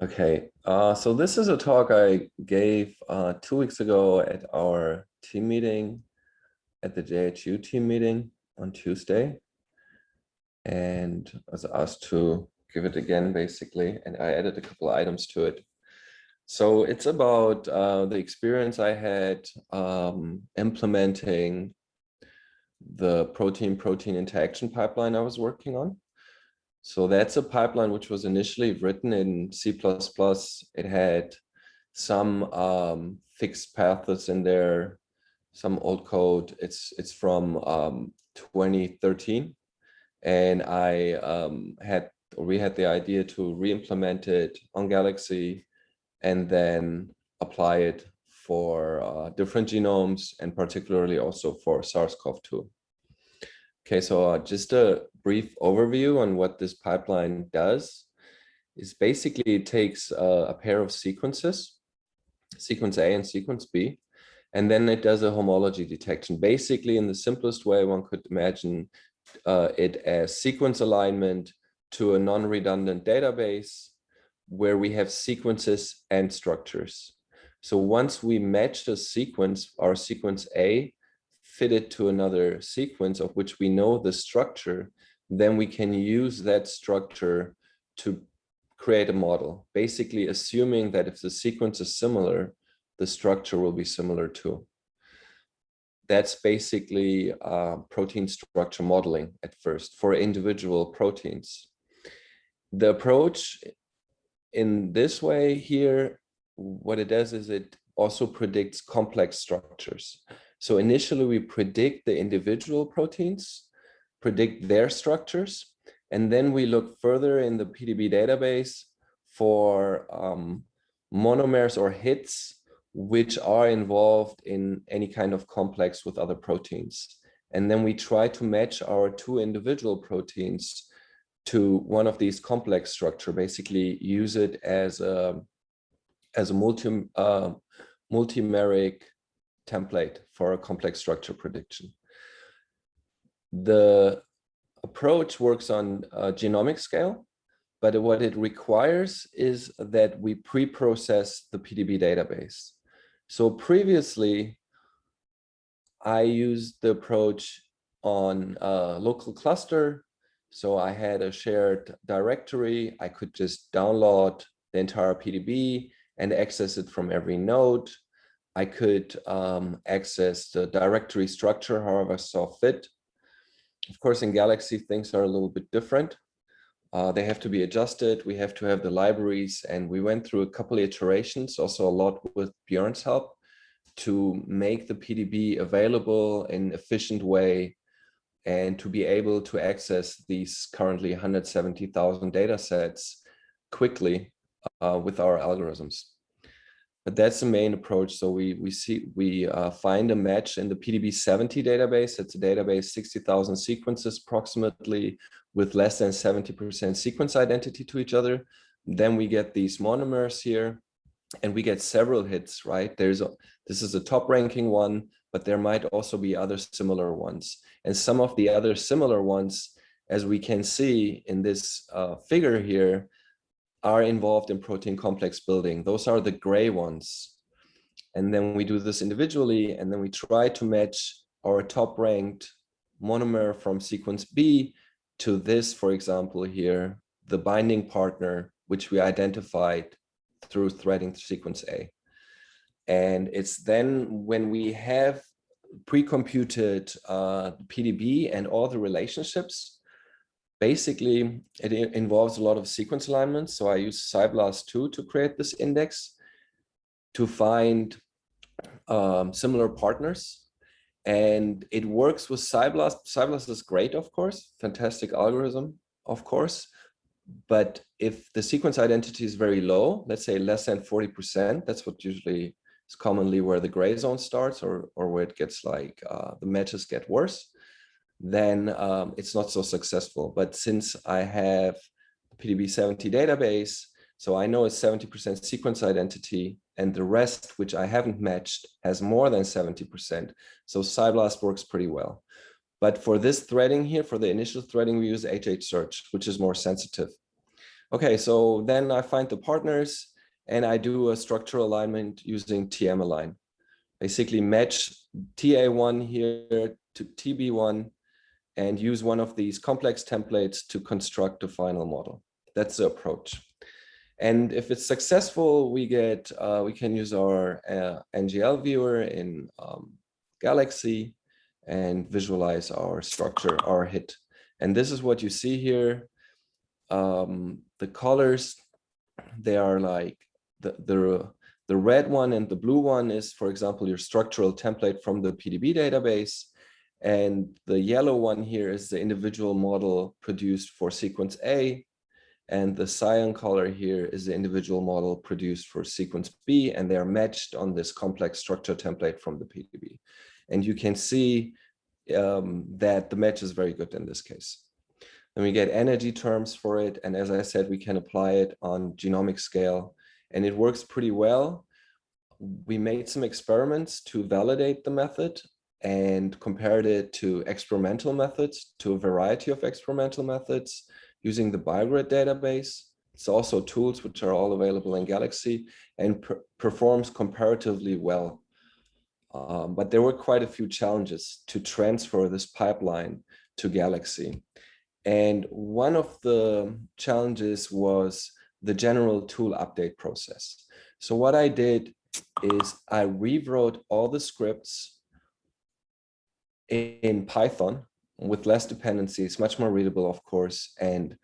Okay, uh, so this is a talk I gave uh, two weeks ago at our team meeting, at the JHU team meeting on Tuesday. And I was asked to give it again, basically, and I added a couple items to it. So it's about uh, the experience I had um, implementing the protein-protein interaction pipeline I was working on. So that's a pipeline which was initially written in C++. It had some um, fixed paths in there, some old code. It's it's from um, 2013, and I um, had we had the idea to re-implement it on Galaxy, and then apply it for uh, different genomes and particularly also for SARS-CoV-2. Okay, so uh, just a brief overview on what this pipeline does is basically it takes uh, a pair of sequences, sequence A and sequence B, and then it does a homology detection. Basically, in the simplest way, one could imagine uh, it as sequence alignment to a non-redundant database where we have sequences and structures. So once we match the sequence, our sequence A fit it to another sequence of which we know the structure, then we can use that structure to create a model, basically assuming that if the sequence is similar, the structure will be similar too. That's basically uh, protein structure modeling at first for individual proteins. The approach in this way here, what it does is it also predicts complex structures. So initially we predict the individual proteins, predict their structures, and then we look further in the PDB database for um, monomers or hits which are involved in any kind of complex with other proteins. And then we try to match our two individual proteins to one of these complex structure, basically use it as a, as a multi, uh, multimeric template for a complex structure prediction. The approach works on a genomic scale, but what it requires is that we pre-process the PDB database. So previously, I used the approach on a local cluster. So I had a shared directory. I could just download the entire PDB and access it from every node. I could um, access the directory structure however I saw fit. Of course, in Galaxy, things are a little bit different. Uh, they have to be adjusted. We have to have the libraries, and we went through a couple iterations, also a lot with Björn's help, to make the PDB available in efficient way and to be able to access these currently 170,000 data sets quickly uh, with our algorithms. But that's the main approach. So we we see we uh, find a match in the PDB70 database. It's a database 60,000 sequences approximately with less than 70% sequence identity to each other. Then we get these monomers here and we get several hits, right? There's a, this is a top ranking one, but there might also be other similar ones. And some of the other similar ones, as we can see in this uh, figure here, are involved in protein complex building. Those are the gray ones. And then we do this individually, and then we try to match our top ranked monomer from sequence B to this, for example, here, the binding partner, which we identified through threading sequence A. And it's then when we have pre-computed uh, PDB and all the relationships, basically it involves a lot of sequence alignments. So I use SciBlast2 to create this index to find um, similar partners. And it works with PSI-BLAST. PSI-BLAST is great, of course, fantastic algorithm, of course. But if the sequence identity is very low, let's say less than 40%, that's what usually is commonly where the gray zone starts or, or where it gets like uh, the matches get worse then um, it's not so successful. But since I have PDB70 database, so I know it's 70% sequence identity and the rest, which I haven't matched, has more than 70%. So PSI-BLAST works pretty well. But for this threading here, for the initial threading, we use HHsearch, which is more sensitive. Okay, so then I find the partners and I do a structural alignment using TM align. Basically match TA1 here to TB1 and use one of these complex templates to construct a final model. That's the approach. And if it's successful, we get uh, we can use our uh, NGL viewer in um, Galaxy and visualize our structure, our hit. And this is what you see here. Um, the colors, they are like the, the, the red one and the blue one is, for example, your structural template from the PDB database. And the yellow one here is the individual model produced for sequence A. And the cyan color here is the individual model produced for sequence B, and they are matched on this complex structure template from the PDB. And you can see um, that the match is very good in this case. And we get energy terms for it. And as I said, we can apply it on genomic scale and it works pretty well. We made some experiments to validate the method and compared it to experimental methods, to a variety of experimental methods using the BioGrid database. It's also tools which are all available in Galaxy and per performs comparatively well. Um, but there were quite a few challenges to transfer this pipeline to Galaxy. And one of the challenges was the general tool update process. So what I did is I rewrote all the scripts in Python with less dependencies, much more readable, of course, and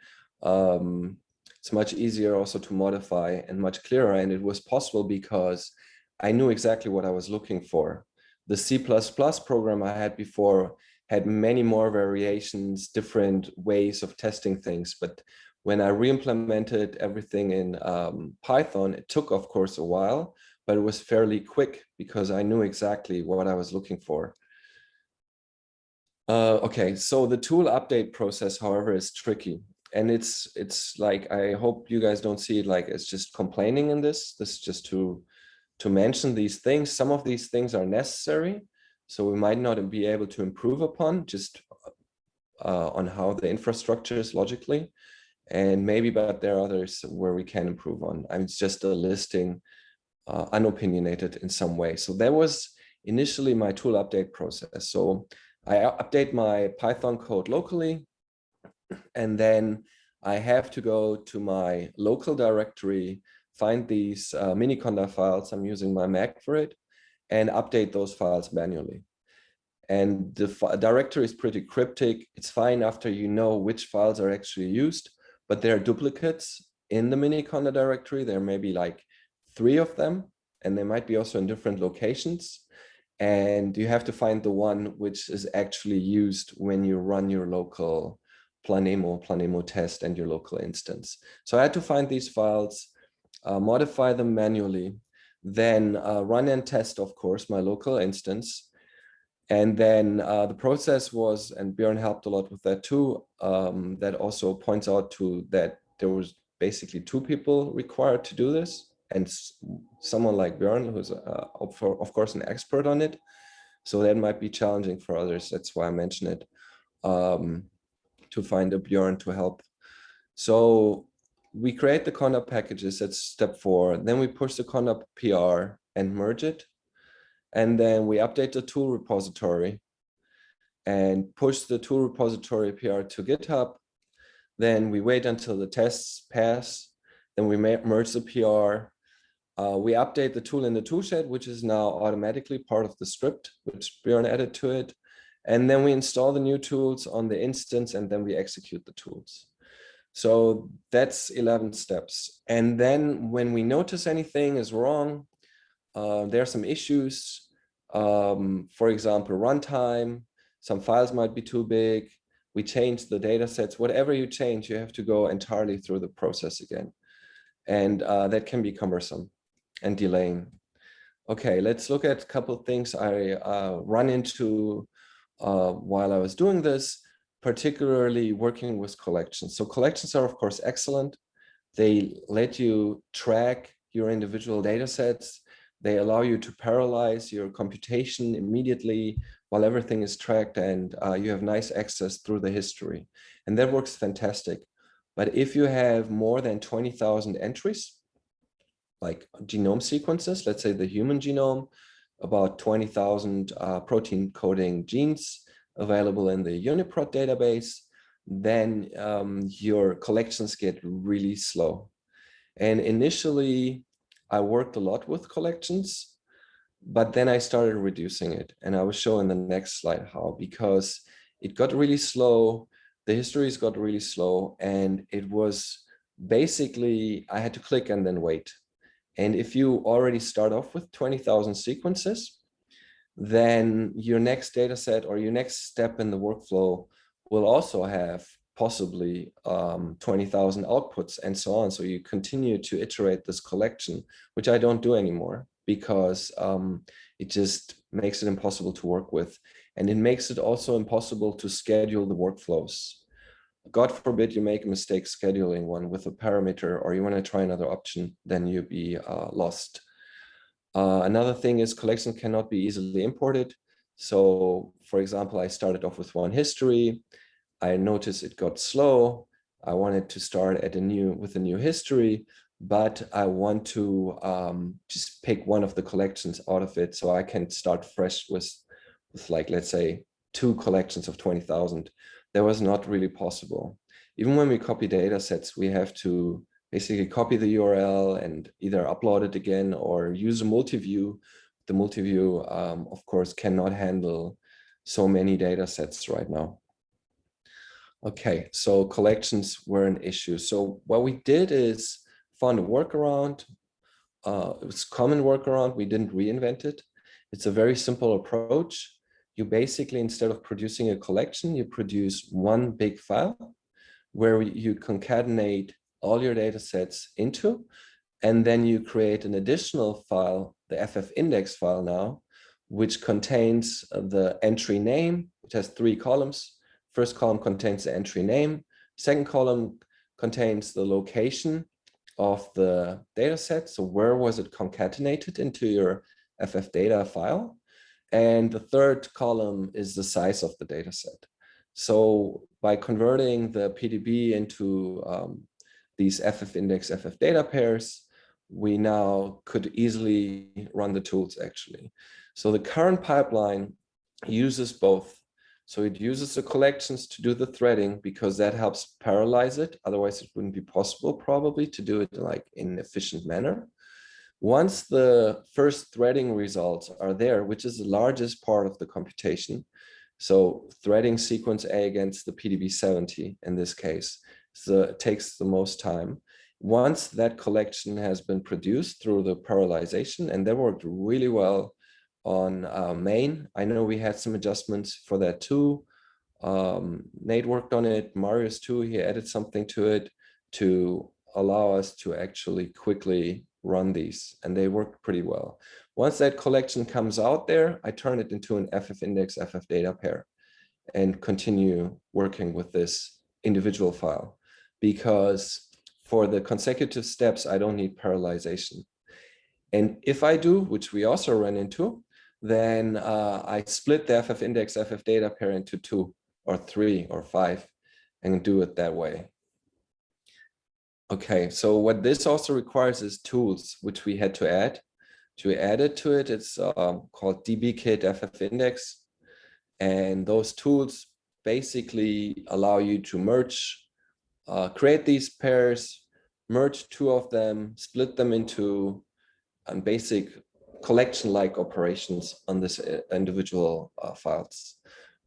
um, it's much easier also to modify and much clearer. And it was possible because I knew exactly what I was looking for. The C++ program I had before had many more variations, different ways of testing things. But when I re-implemented everything in um, Python, it took, of course, a while, but it was fairly quick because I knew exactly what I was looking for. Uh, okay, so the tool update process, however, is tricky. And it's it's like, I hope you guys don't see it like it's just complaining in this. This is just to, to mention these things. Some of these things are necessary. So we might not be able to improve upon just uh, on how the infrastructure is logically. And maybe, but there are others where we can improve on. I mean, it's just a listing uh, unopinionated in some way. So that was initially my tool update process. So I update my Python code locally, and then I have to go to my local directory, find these uh, Miniconda files. I'm using my Mac for it, and update those files manually. And the directory is pretty cryptic. It's fine after you know which files are actually used, but there are duplicates in the Miniconda directory. There may be like three of them, and they might be also in different locations and you have to find the one which is actually used when you run your local Planemo, Planemo test and your local instance. So I had to find these files, uh, modify them manually, then uh, run and test, of course, my local instance. And then uh, the process was, and Björn helped a lot with that too, um, that also points out to that there was basically two people required to do this and someone like Björn, who's uh, of course an expert on it. So that might be challenging for others. That's why I mention it um, to find a Björn to help. So we create the conda packages. That's step four. Then we push the conda PR and merge it. And then we update the tool repository and push the tool repository PR to GitHub. Then we wait until the tests pass. Then we merge the PR uh, we update the tool in the toolshed, which is now automatically part of the script, which Björn added to it. And then we install the new tools on the instance and then we execute the tools. So that's 11 steps. And then when we notice anything is wrong, uh, there are some issues. Um, for example, runtime, some files might be too big. We change the data sets, whatever you change, you have to go entirely through the process again. And uh, that can be cumbersome and delaying. Okay, let's look at a couple things I uh, run into uh, while I was doing this, particularly working with collections. So collections are, of course, excellent. They let you track your individual data sets. They allow you to parallelize your computation immediately while everything is tracked and uh, you have nice access through the history. And that works fantastic. But if you have more than 20,000 entries, like genome sequences, let's say the human genome, about 20,000 uh, protein coding genes available in the UniProt database, then um, your collections get really slow. And initially, I worked a lot with collections, but then I started reducing it. And I will show in the next slide how, because it got really slow, the histories got really slow, and it was basically, I had to click and then wait. And if you already start off with 20,000 sequences, then your next data set or your next step in the workflow will also have possibly um, 20,000 outputs and so on. So you continue to iterate this collection, which I don't do anymore because um, it just makes it impossible to work with. And it makes it also impossible to schedule the workflows. God forbid you make a mistake scheduling one with a parameter or you want to try another option, then you'll be uh, lost. Uh, another thing is collection cannot be easily imported. So for example, I started off with one history. I noticed it got slow. I wanted to start at a new with a new history, but I want to um, just pick one of the collections out of it so I can start fresh with, with like, let's say, two collections of 20,000 that was not really possible. Even when we copy data sets, we have to basically copy the URL and either upload it again or use a multi-view. The multi-view, um, of course, cannot handle so many data sets right now. Okay, so collections were an issue. So what we did is found a workaround. Uh, it was common workaround. We didn't reinvent it. It's a very simple approach you basically, instead of producing a collection, you produce one big file where you concatenate all your data sets into, and then you create an additional file, the FF index file now, which contains uh, the entry name, which has three columns. First column contains the entry name. Second column contains the location of the data set. So where was it concatenated into your FF data file? And the third column is the size of the data set. So by converting the PDB into um, these FF index FF data pairs, we now could easily run the tools actually. So the current pipeline uses both. So it uses the collections to do the threading because that helps parallelize it. Otherwise it wouldn't be possible probably to do it like in an efficient manner. Once the first threading results are there, which is the largest part of the computation, so threading sequence A against the PDB70 in this case, so takes the most time. Once that collection has been produced through the parallelization, and that worked really well on uh, main. I know we had some adjustments for that too. Um, Nate worked on it, Marius too, he added something to it to allow us to actually quickly run these and they work pretty well. Once that collection comes out there, I turn it into an FF index FF data pair and continue working with this individual file because for the consecutive steps, I don't need parallelization. And if I do, which we also run into, then uh, I split the FF index FF data pair into two or three or five and do it that way. Okay, so what this also requires is tools, which we had to add. To add it to it, it's um, called dbkit ffindex. And those tools basically allow you to merge, uh, create these pairs, merge two of them, split them into um, basic collection-like operations on this uh, individual uh, files,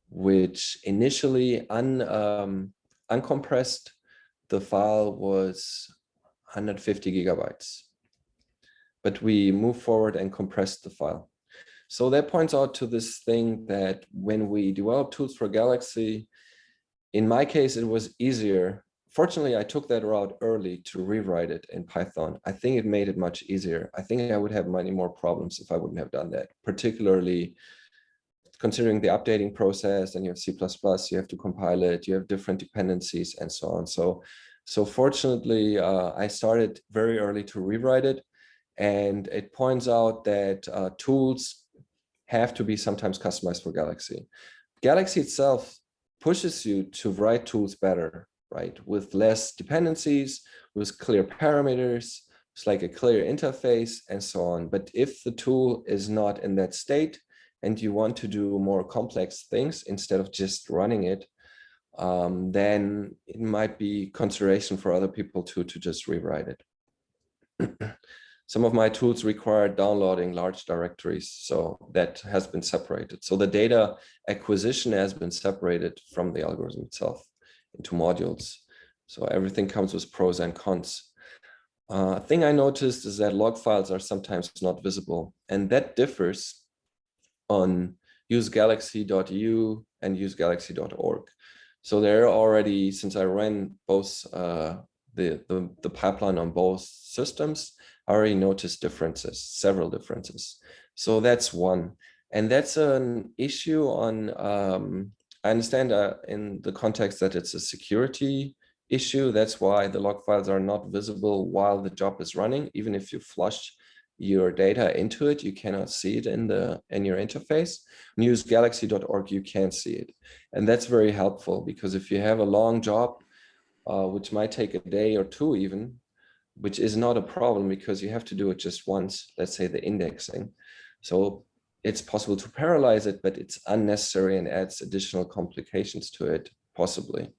which initially un, um, uncompressed the file was 150 gigabytes. But we moved forward and compressed the file. So that points out to this thing that when we develop tools for Galaxy, in my case, it was easier. Fortunately, I took that route early to rewrite it in Python. I think it made it much easier. I think I would have many more problems if I wouldn't have done that, particularly considering the updating process and you have C++, you have to compile it, you have different dependencies and so on. So, so fortunately, uh, I started very early to rewrite it. And it points out that uh, tools have to be sometimes customized for Galaxy. Galaxy itself pushes you to write tools better right? With less dependencies, with clear parameters, it's like a clear interface and so on. But if the tool is not in that state and you want to do more complex things instead of just running it, um, then it might be consideration for other people to, to just rewrite it. Some of my tools require downloading large directories, so that has been separated. So the data acquisition has been separated from the algorithm itself into modules. So everything comes with pros and cons. Uh, thing I noticed is that log files are sometimes not visible, and that differs on usegalaxy.eu and usegalaxy.org. So there already, since I ran both uh, the, the, the pipeline on both systems, I already noticed differences, several differences. So that's one. And that's an issue on, um, I understand uh, in the context that it's a security issue. That's why the log files are not visible while the job is running. Even if you flush your data into it, you cannot see it in the in your interface. Usegalaxy.org, you can see it. And that's very helpful because if you have a long job, uh, which might take a day or two even, which is not a problem because you have to do it just once, let's say the indexing. So it's possible to parallelize it, but it's unnecessary and adds additional complications to it, possibly.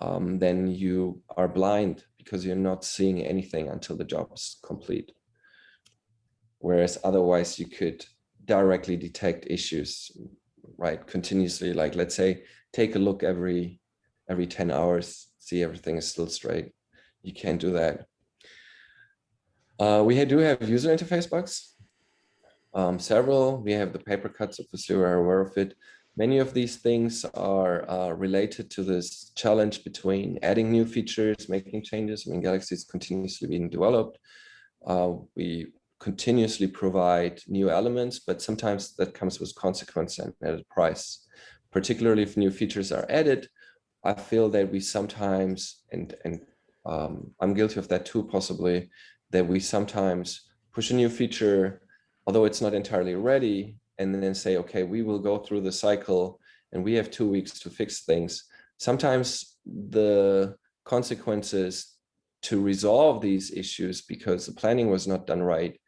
Um, then you are blind because you're not seeing anything until the job is complete whereas otherwise you could directly detect issues right continuously. Like let's say take a look every every 10 hours see everything is still straight. You can't do that. Uh, we do have user interface bugs. Um, several. We have the paper cuts obviously we're aware of it? Many of these things are uh, related to this challenge between adding new features making changes. I mean galaxy is continuously being developed. Uh, we continuously provide new elements, but sometimes that comes with consequence and at a price. Particularly if new features are added, I feel that we sometimes, and, and um, I'm guilty of that too, possibly, that we sometimes push a new feature, although it's not entirely ready, and then say, okay, we will go through the cycle and we have two weeks to fix things. Sometimes the consequences to resolve these issues because the planning was not done right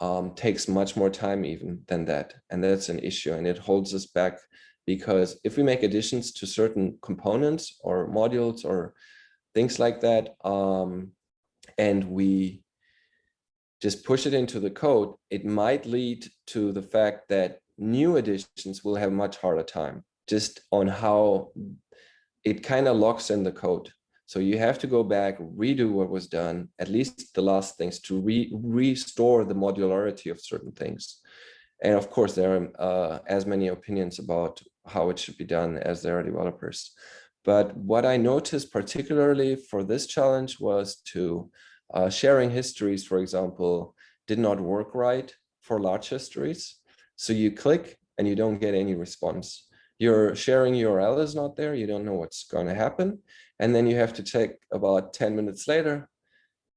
um, takes much more time even than that. And that's an issue and it holds us back because if we make additions to certain components or modules or things like that, um, and we just push it into the code, it might lead to the fact that new additions will have much harder time just on how it kind of locks in the code. So you have to go back, redo what was done, at least the last things to re restore the modularity of certain things. And of course, there are uh, as many opinions about how it should be done as there are developers. But what I noticed particularly for this challenge was to uh, sharing histories, for example, did not work right for large histories. So you click and you don't get any response. Your sharing URL is not there. You don't know what's going to happen. And then you have to check about 10 minutes later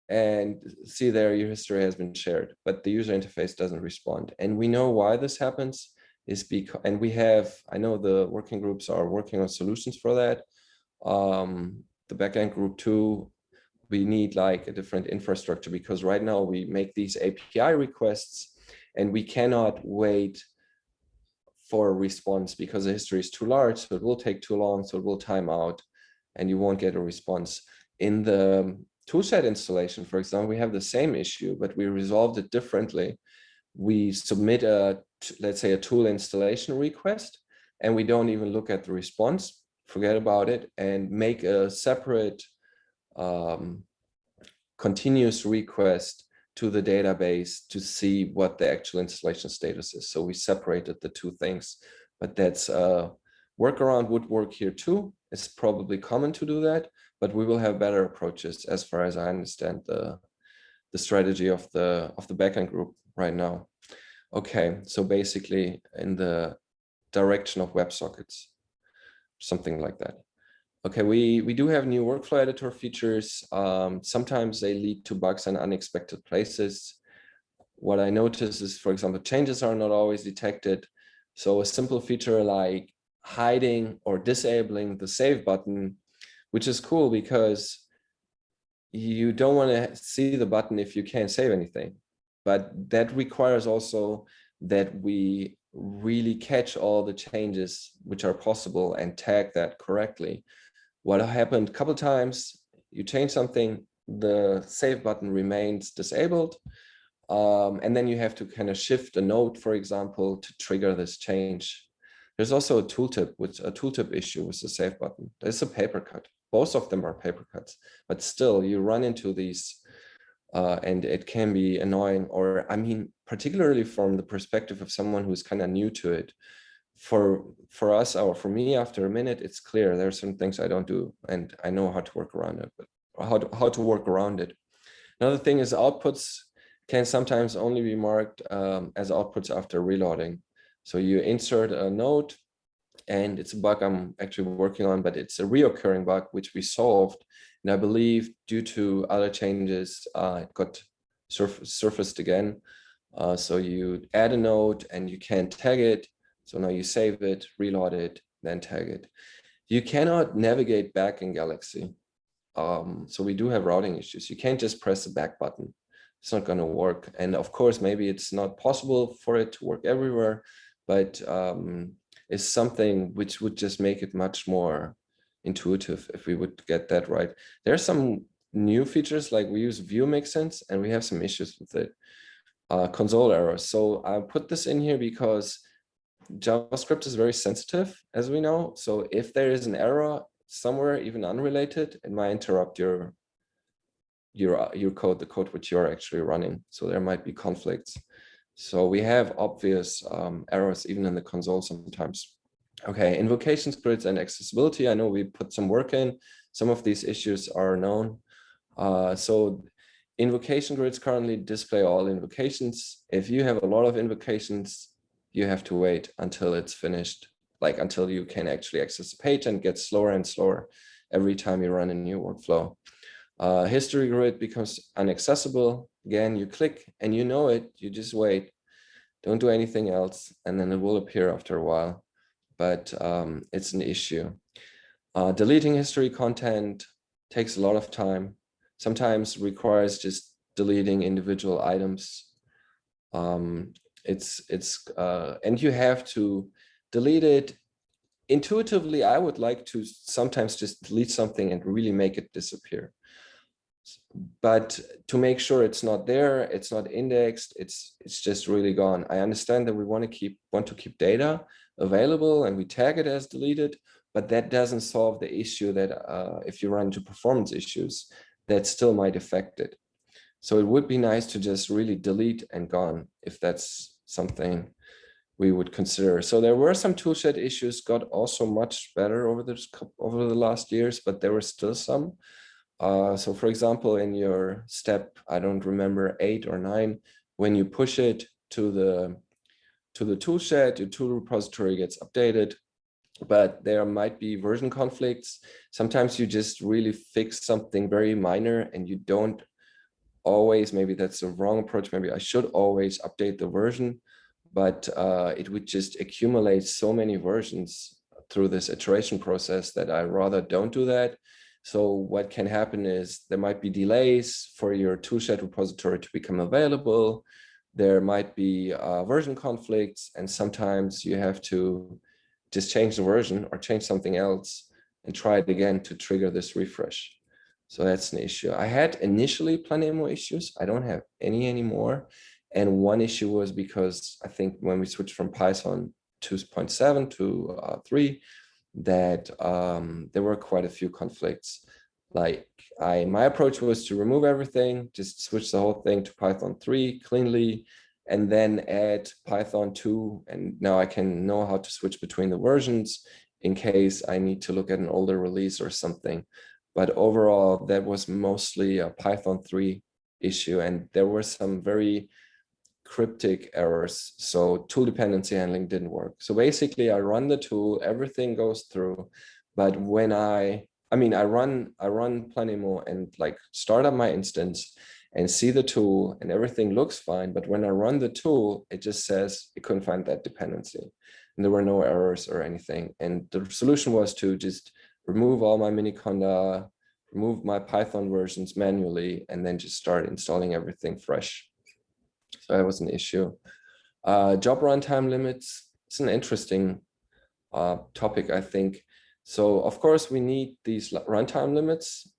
and see there your history has been shared, but the user interface doesn't respond. And we know why this happens is because, and we have, I know the working groups are working on solutions for that. Um, the backend group too, we need like a different infrastructure because right now we make these API requests and we cannot wait for a response because the history is too large. So it will take too long. So it will time out and you won't get a response. In the toolset installation, for example, we have the same issue, but we resolved it differently. We submit a, let's say, a tool installation request, and we don't even look at the response, forget about it, and make a separate um, continuous request to the database to see what the actual installation status is. So we separated the two things, but that's a workaround would work here too. It's probably common to do that, but we will have better approaches as far as I understand the, the strategy of the, of the backend group right now. Okay, so basically in the direction of WebSockets, something like that. Okay, we, we do have new workflow editor features. Um, sometimes they lead to bugs in unexpected places. What I notice is, for example, changes are not always detected. So a simple feature like hiding or disabling the save button which is cool because you don't want to see the button if you can't save anything. But that requires also that we really catch all the changes which are possible and tag that correctly. What happened a couple times, you change something, the save button remains disabled. Um, and then you have to kind of shift a node, for example, to trigger this change. There's also a tooltip with a tooltip issue with the save button. There's a paper cut. Both of them are paper cuts, but still you run into these uh, and it can be annoying or I mean, particularly from the perspective of someone who's kind of new to it. For for us or for me, after a minute, it's clear there are some things I don't do and I know how to work around it, but how to, how to work around it. Another thing is outputs can sometimes only be marked um, as outputs after reloading. So you insert a node and it's a bug I'm actually working on, but it's a reoccurring bug, which we solved. And I believe due to other changes, uh, it got surf surfaced again. Uh, so you add a node and you can tag it. So now you save it, reload it, then tag it. You cannot navigate back in Galaxy. Um, so we do have routing issues. You can't just press the back button. It's not going to work. And of course, maybe it's not possible for it to work everywhere, but um, is something which would just make it much more intuitive if we would get that right. There are some new features like we use Vue make sense and we have some issues with it. Uh, console errors. So I put this in here because JavaScript is very sensitive, as we know. So if there is an error somewhere, even unrelated, it might interrupt your your your code, the code which you're actually running. So there might be conflicts. So we have obvious um, errors even in the console sometimes. Okay, invocation scripts and accessibility. I know we put some work in. Some of these issues are known. Uh, so invocation grids currently display all invocations. If you have a lot of invocations, you have to wait until it's finished, like until you can actually access the page and get slower and slower every time you run a new workflow. Uh, history grid becomes inaccessible. Again, you click and you know it, you just wait. Don't do anything else, and then it will appear after a while. But um, it's an issue. Uh, deleting history content takes a lot of time. Sometimes requires just deleting individual items. Um, it's it's uh, and you have to delete it intuitively. I would like to sometimes just delete something and really make it disappear but to make sure it's not there, it's not indexed, it's it's just really gone. I understand that we want to keep want to keep data available and we tag it as deleted, but that doesn't solve the issue that uh, if you run into performance issues, that still might affect it. So it would be nice to just really delete and gone if that's something we would consider. So there were some toolshed issues, got also much better over the over the last years, but there were still some. Uh, so for example, in your step, I don't remember eight or nine, when you push it to the to the toolshed, your tool repository gets updated, but there might be version conflicts. Sometimes you just really fix something very minor and you don't always, maybe that's the wrong approach. Maybe I should always update the version, but uh, it would just accumulate so many versions through this iteration process that I rather don't do that. So what can happen is there might be delays for your toolshed repository to become available. There might be uh, version conflicts, and sometimes you have to just change the version or change something else and try it again to trigger this refresh. So that's an issue. I had initially Planemo issues. I don't have any anymore. And one issue was because I think when we switched from Python 2.7 to uh, 3, that um, there were quite a few conflicts. Like I, my approach was to remove everything, just switch the whole thing to Python 3 cleanly, and then add Python 2. And now I can know how to switch between the versions in case I need to look at an older release or something. But overall, that was mostly a Python 3 issue. And there were some very cryptic errors. So tool dependency handling didn't work. So basically I run the tool, everything goes through. But when I, I mean, I run, I run Planemo and like start up my instance and see the tool and everything looks fine. But when I run the tool, it just says it couldn't find that dependency. And there were no errors or anything. And the solution was to just remove all my Miniconda, remove my Python versions manually, and then just start installing everything fresh. So that was an issue. Uh, job runtime limits, it's an interesting uh, topic, I think. So of course we need these runtime limits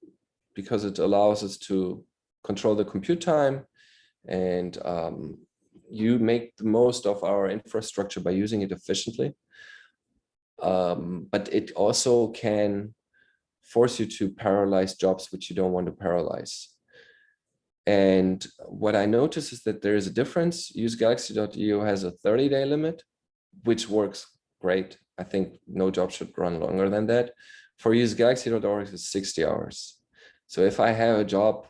because it allows us to control the compute time and um, you make the most of our infrastructure by using it efficiently. Um, but it also can force you to parallelize jobs which you don't want to parallelize. And what I notice is that there is a difference. Use Galaxy.io has a 30 day limit, which works great. I think no job should run longer than that. For use Galaxy.org is 60 hours. So if I have a job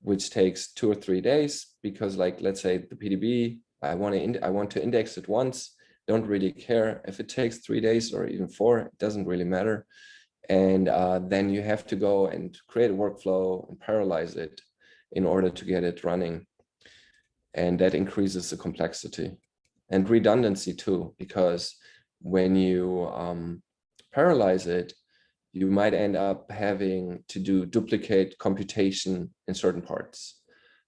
which takes two or three days, because like, let's say the PDB, I want to, I want to index it once, don't really care if it takes three days or even four, it doesn't really matter. And uh, then you have to go and create a workflow and parallelize it in order to get it running. And that increases the complexity and redundancy too, because when you um, parallelize it, you might end up having to do duplicate computation in certain parts.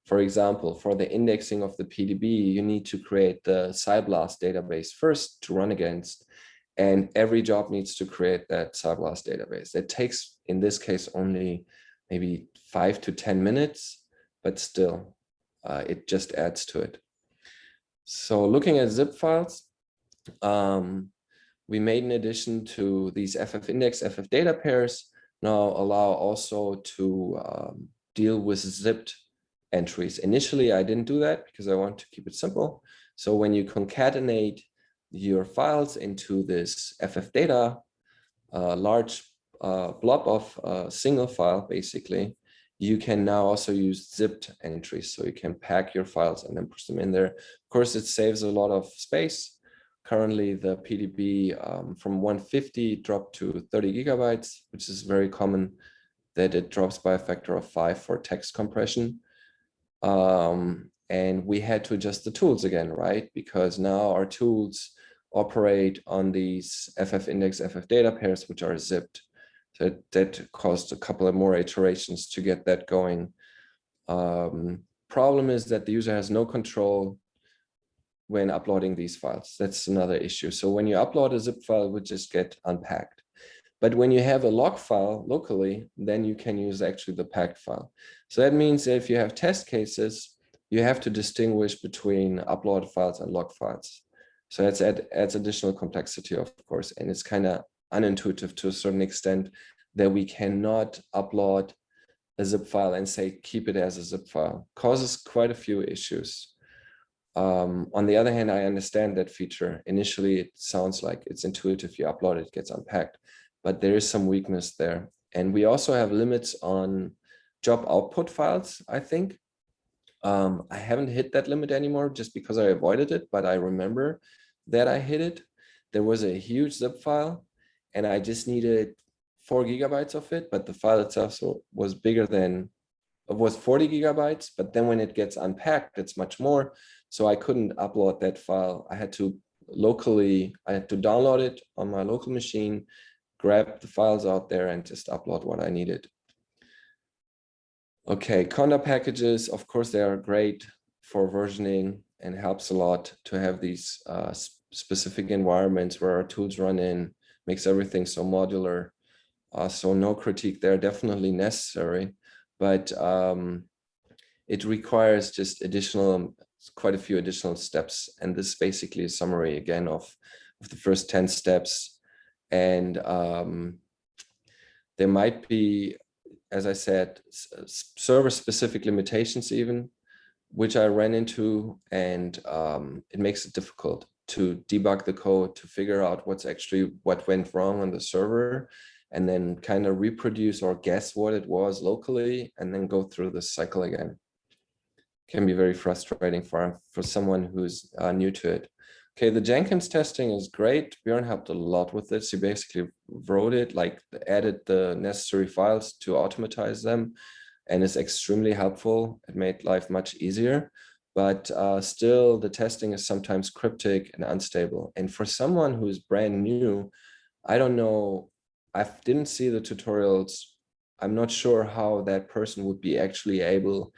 For example, for the indexing of the PDB, you need to create the PSI-BLAST database first to run against, and every job needs to create that PSI-BLAST database. It takes, in this case, only maybe five to 10 minutes, but still, uh, it just adds to it. So looking at zip files, um, we made an addition to these FF index, FF data pairs now allow also to um, deal with zipped entries. Initially, I didn't do that because I want to keep it simple. So when you concatenate your files into this FF data, uh, large uh, blob of a uh, single file, basically, you can now also use zipped entries. So you can pack your files and then push them in there. Of course, it saves a lot of space. Currently, the PDB um, from 150 dropped to 30 gigabytes, which is very common that it drops by a factor of five for text compression. Um, and we had to adjust the tools again, right? Because now our tools operate on these FF index, FF data pairs, which are zipped. So that caused a couple of more iterations to get that going. Um, problem is that the user has no control when uploading these files. That's another issue. So when you upload a zip file, it would just get unpacked. But when you have a log file locally, then you can use actually the packed file. So that means that if you have test cases, you have to distinguish between upload files and log files. So that's add, adds additional complexity, of course, and it's kind of unintuitive to a certain extent that we cannot upload a zip file and say keep it as a zip file. Causes quite a few issues. Um, on the other hand, I understand that feature. Initially, it sounds like it's intuitive. You upload it, it gets unpacked, but there is some weakness there. And we also have limits on job output files, I think. Um, I haven't hit that limit anymore just because I avoided it, but I remember that I hit it. There was a huge zip file and I just needed four gigabytes of it, but the file itself was bigger than, it was 40 gigabytes, but then when it gets unpacked, it's much more. So I couldn't upload that file. I had to locally, I had to download it on my local machine, grab the files out there and just upload what I needed. Okay, Conda packages, of course, they are great for versioning and helps a lot to have these uh, specific environments where our tools run in, makes everything so modular. Uh, so no critique there, definitely necessary, but um, it requires just additional quite a few additional steps. And this is basically a summary again of, of the first 10 steps. And um, there might be, as I said, server specific limitations even, which I ran into and um, it makes it difficult to debug the code to figure out what's actually what went wrong on the server and then kind of reproduce or guess what it was locally and then go through the cycle again can be very frustrating for, for someone who's uh, new to it. Okay, the Jenkins testing is great. Bjorn helped a lot with this. He basically wrote it, like added the necessary files to automatize them and is extremely helpful. It made life much easier, but uh, still the testing is sometimes cryptic and unstable. And for someone who's brand new, I don't know I didn't see the tutorials. I'm not sure how that person would be actually able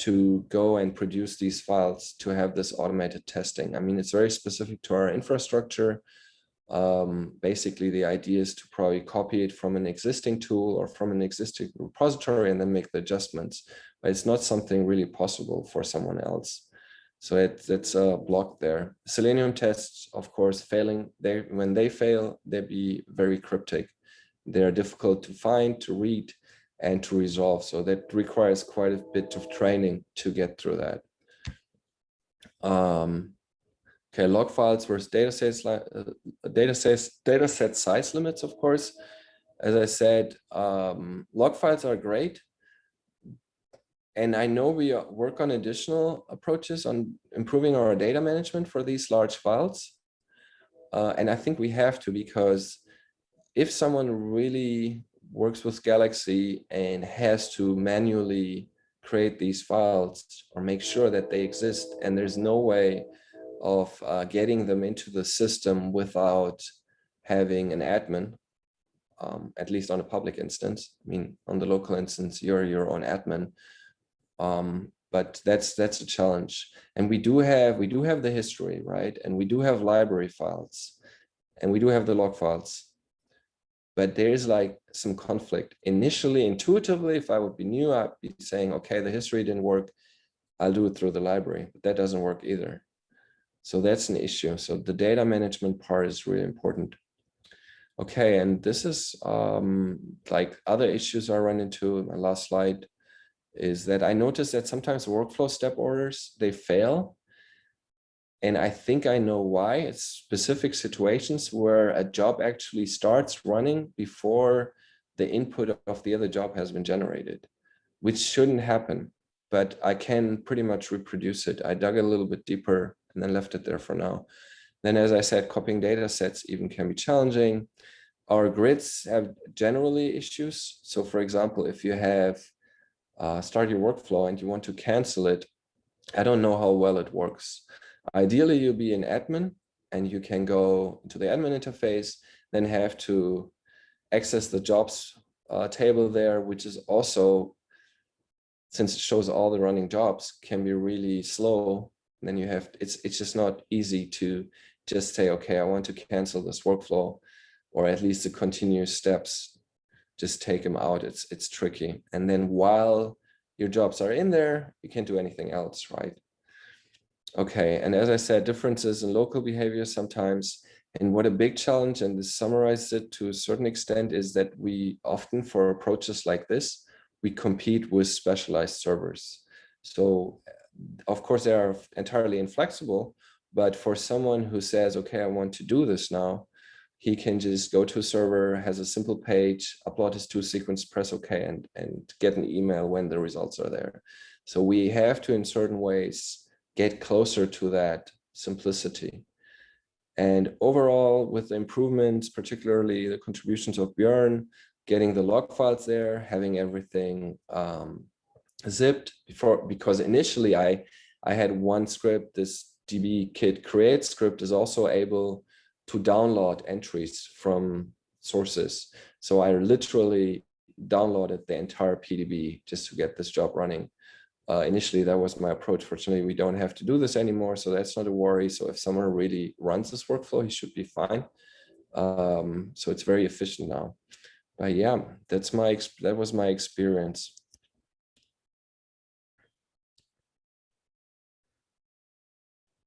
to go and produce these files to have this automated testing. I mean, it's very specific to our infrastructure. Um, basically, the idea is to probably copy it from an existing tool or from an existing repository and then make the adjustments. But it's not something really possible for someone else. So it, it's a block there. Selenium tests, of course, failing. They when they fail, they be very cryptic. They're difficult to find, to read, and to resolve. So that requires quite a bit of training to get through that. Um, okay, log files versus data sets, uh, data sets, data set size limits, of course. As I said, um, log files are great. And I know we work on additional approaches on improving our data management for these large files. Uh, and I think we have to because if someone really works with Galaxy and has to manually create these files or make sure that they exist and there's no way of uh, getting them into the system without having an admin, um, at least on a public instance. I mean, on the local instance, you're your own admin. Um, but that's that's a challenge. And we do have we do have the history, right? And we do have library files, and we do have the log files but there's like some conflict. Initially, intuitively, if I would be new, I'd be saying, okay, the history didn't work. I'll do it through the library, but that doesn't work either. So that's an issue. So the data management part is really important. Okay, and this is um, like other issues I run into, my last slide, is that I noticed that sometimes workflow step orders, they fail and I think I know why. It's specific situations where a job actually starts running before the input of the other job has been generated, which shouldn't happen, but I can pretty much reproduce it. I dug a little bit deeper and then left it there for now. Then, as I said, copying data sets even can be challenging. Our grids have generally issues. So for example, if you have uh, start your workflow and you want to cancel it, I don't know how well it works. Ideally, you'll be an admin and you can go to the admin interface, then have to access the jobs uh, table there, which is also, since it shows all the running jobs, can be really slow. Then you have, it's, it's just not easy to just say, okay, I want to cancel this workflow, or at least the continuous steps, just take them out. It's, it's tricky. And then while your jobs are in there, you can't do anything else, right? Okay, and as I said, differences in local behavior sometimes. And what a big challenge, and this summarizes it to a certain extent, is that we often, for approaches like this, we compete with specialized servers. So of course, they are entirely inflexible, but for someone who says, okay, I want to do this now, he can just go to a server, has a simple page, upload his two sequence, press OK, and, and get an email when the results are there. So we have to, in certain ways, get closer to that simplicity. And overall, with the improvements, particularly the contributions of Björn, getting the log files there, having everything um, zipped before, because initially I, I had one script, this DB kit create script is also able to download entries from sources. So I literally downloaded the entire PDB just to get this job running uh, initially that was my approach. Fortunately, we don't have to do this anymore, so that's not a worry. So if someone really runs this workflow, he should be fine. Um, so it's very efficient now. But yeah, that's my that was my experience.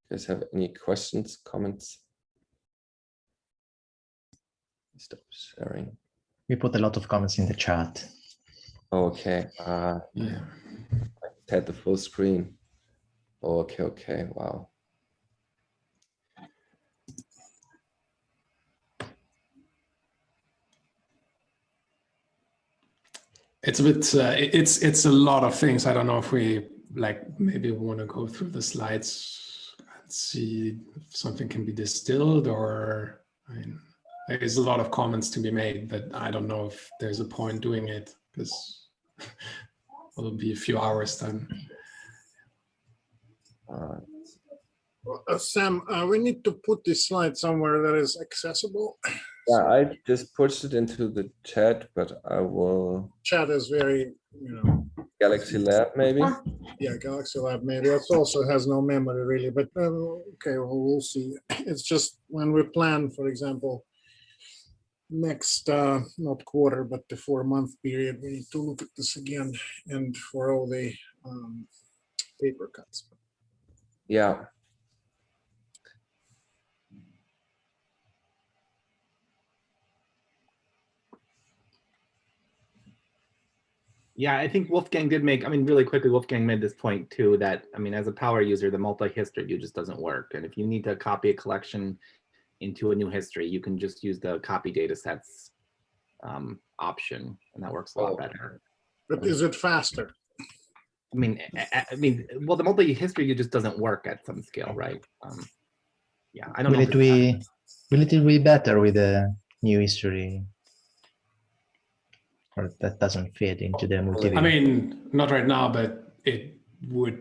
You guys have any questions, comments? Stop sharing. We put a lot of comments in the chat. Okay. Uh, yeah had the full screen. Okay, okay, wow. It's a bit, uh, it's it's a lot of things. I don't know if we like maybe we want to go through the slides and see if something can be distilled or I mean, there's a lot of comments to be made, but I don't know if there's a point doing it because it'll be a few hours then. Uh, Uh, Sam, uh, we need to put this slide somewhere that is accessible. Yeah, I just pushed it into the chat, but I will Chat is very, you know, Galaxy Lab maybe. yeah, Galaxy Lab maybe. It also has no memory really, but uh, okay, well, we'll see. It's just when we plan, for example, next, uh, not quarter, but the four month period, we need to look at this again and for all the um, paper cuts. Yeah, Yeah, I think Wolfgang did make, I mean, really quickly, Wolfgang made this point too, that, I mean, as a power user, the multi-history view just doesn't work. And if you need to copy a collection into a new history, you can just use the copy data sets um, option, and that works a lot Oh. better. But is it faster? I mean, I, I- I mean, well, the multi-history just doesn't work at some scale, right? Um, Yeah, I don't. Will if it be, will it be better with the new history? Or that doesn't fit into the multi I mean, not right now, but it would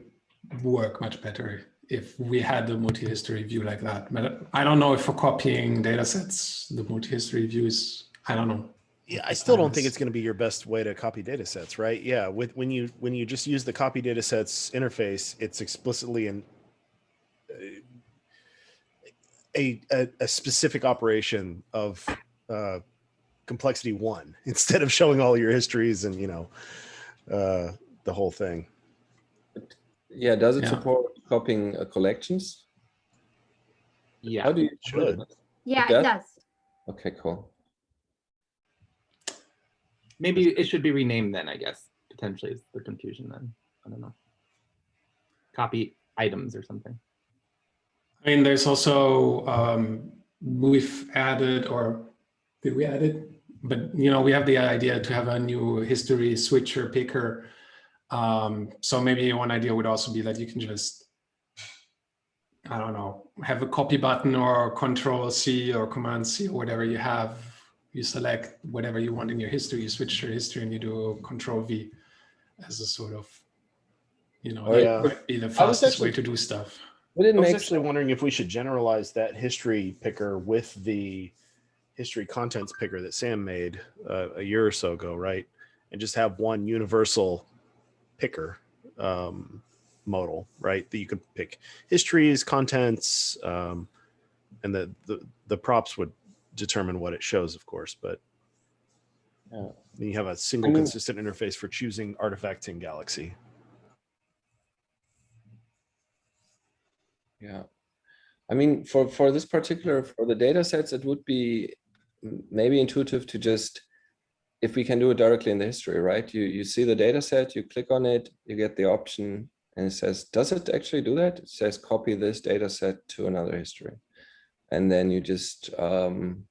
work much better if we had the multi-history view like that. But I don't know if for copying data sets, the multi-history view is, I don't know. Yeah, I still don't think it's going to be your best way to copy data sets, right? Yeah, with when you when you just use the copy data sets interface, it's explicitly in a, a a specific operation of uh, complexity one instead of showing all your histories and you know uh, the whole thing. yeah. Does it Yeah. support copying uh, collections? Yeah. How do you should. Yeah, does? it does. Okay, cool. Maybe it should be renamed then, I guess, potentially is the confusion then. I don't know. Copy items or something. I mean, there's also, um, we've added, or did we add it? But, you know, we have the idea to have a new history switcher picker. Um, so maybe one idea would also be that you can just, I don't know, have a copy button or control C or command C or whatever you have. You select whatever you want in your history, you switch your history and you do control V as a sort of, you know, Oh, that yeah. might be the I was fastest way to do stuff. Would it I was make actually wondering if we should generalize that history picker with the history contents picker that Sam made uh, a year or so ago, right? And just have one universal picker um, modal, right? That you could pick histories, contents, um, and the, the the props would determine what it shows, of course. But Yeah. then you have a single mean- consistent interface for choosing artifacts in Galaxy. Yeah. I mean, for, for this particular, for the data sets, it would be maybe intuitive to just, if we can do it directly in the history, right? You, you see the data set, you click on it, you get the option and it says, does it actually do that? It says copy this data set to another history. And then you just um,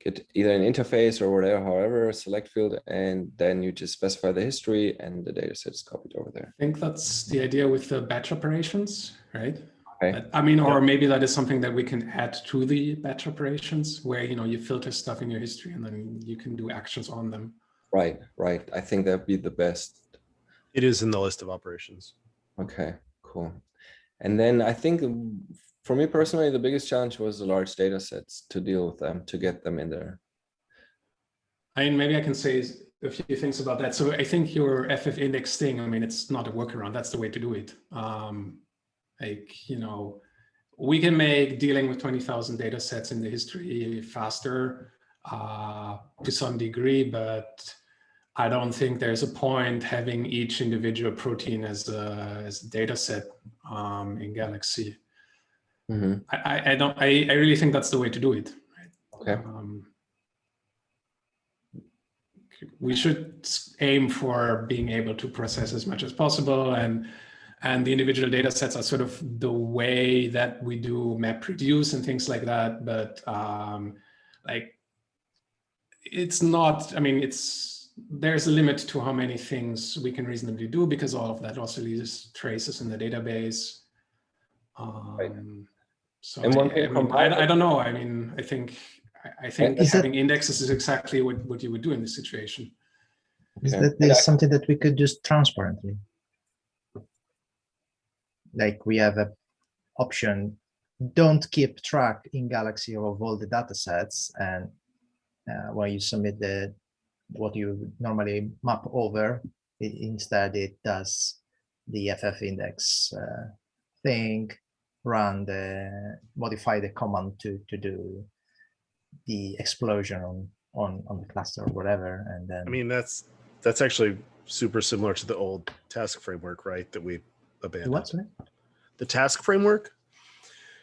get either an interface or whatever, however, select field, and then you just specify the history and the data set is copied over there. I think that's the idea with the batch operations, right? Okay. I mean, or maybe that is something that we can add to the batch operations where, you know, you filter stuff in your history and then you can do actions on them. Right, right. I think that'd be the best It is in the list of operations. Okay, cool. And then I think um, for me personally, the biggest challenge was the large data sets to deal with them, to get them in there. I mean, maybe I can say a few things about that. So I think your FF index thing, I mean, it's not a workaround. That's the way to do it. Um, like, you know, we can make dealing with 20,000 data sets in the history faster uh, to some degree, but I don't think there's a point having each individual protein as a, as a data set um, in Galaxy. Mhm, I, I, I don't, I, I really think that's the way to do it. Okay, Um, we should aim for being able to process as much as possible and and the individual data sets are sort of the way that we do map reduce and things like that but um, like it's not i mean it's there's a limit to how many things we can reasonably do because all of that also leaves traces in the database um, so And one I- mean, I, I don't know i mean i think I- I think Is that- having indexes is exactly what, what you would do in this situation. Is Okay. that there's something that we could do transparently? Like we have a option don't keep track in Galaxy of all the data sets and uh, when you submit the what you normally map over, it, instead it does the FF index uh, thing, run the modify the command to to do the explosion on on on the cluster or whatever, and then I mean, that's that's actually super similar to the old task framework, right? That we abandoned. what sorry? The task framework?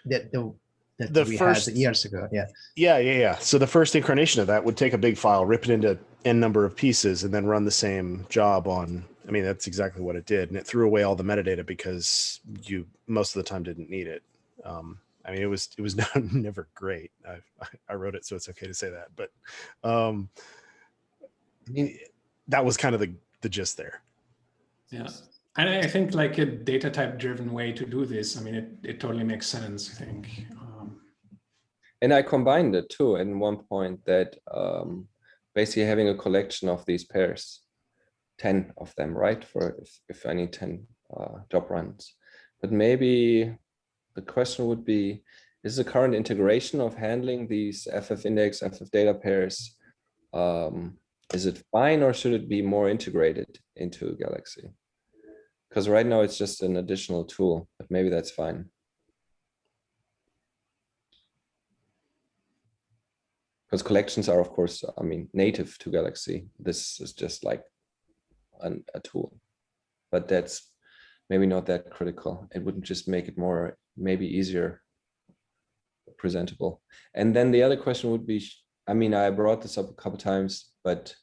the the that The we first- had years ago. Yeah, Yeah, yeah, yeah. So the first incarnation of that would take a big file, rip it into n number of pieces, and then run the same job on. I mean, that's exactly what it did, and it threw away all the metadata because you most of the time didn't need it. Um, I mean, it was it was never great. I I wrote it, so it's okay to say that. But um, I mean, that was kind of the the gist there. Yeah. And I I think like a data type driven way to do this, I mean, it, it totally makes sense, I think. Um, And I combined it too in one point that um, basically having a collection of these pairs, 10 of them, right? For if, if I need 10 uh, job runs. But maybe the question would be, is the current integration of handling these FF index, FF data pairs, um, is it fine or should it be more integrated into Galaxy? Because right now it's just an additional tool, but maybe that's fine. Because collections are of course i mean native to galaxy. This is just like an, a tool. But that's maybe not that critical. It wouldn't just make it more maybe easier presentable. And then the other question would be i mean i brought this up a couple times but